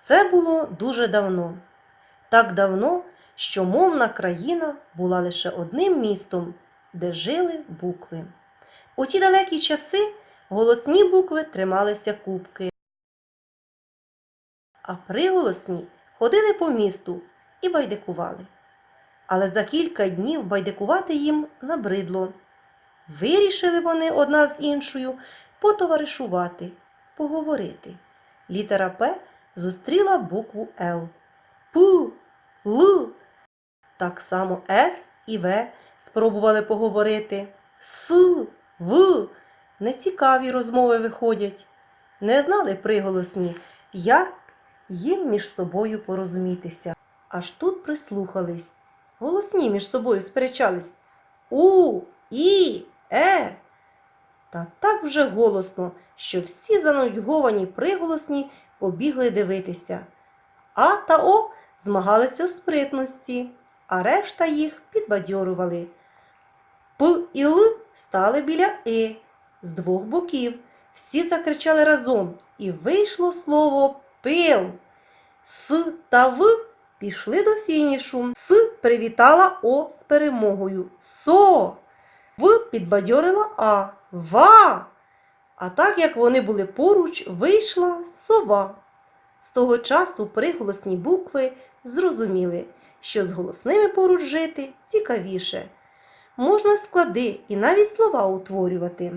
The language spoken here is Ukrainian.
Це було дуже давно. Так давно, що мовна країна була лише одним містом, де жили букви. У ті далекі часи голосні букви трималися кубки, а приголосні ходили по місту і байдикували. Але за кілька днів байдикувати їм набридло. Вирішили вони одна з іншою потоваришувати, поговорити. Літера П зустріла букву Л. Пу, Л. Так само С і В спробували поговорити. С, В. Нецікаві розмови виходять. Не знали приголосні, як їм між собою порозумітися. Аж тут прислухались. Голосні між собою сперечались. У, І, Е. Та так вже голосно, що всі занудьговані приголосні побігли дивитися. А та О змагалися в спритності, а решта їх підбадьорували. П і Л стали біля И з двох боків. Всі закричали разом, і вийшло слово пил. С та В пішли до фінішу. С привітала О з перемогою. Со. В підбадьорила А. Ва. А так як вони були поруч, вийшла сова. З того часу приголосні букви зрозуміли, що з голосними поруч жити цікавіше. Можна склади і навіть слова утворювати.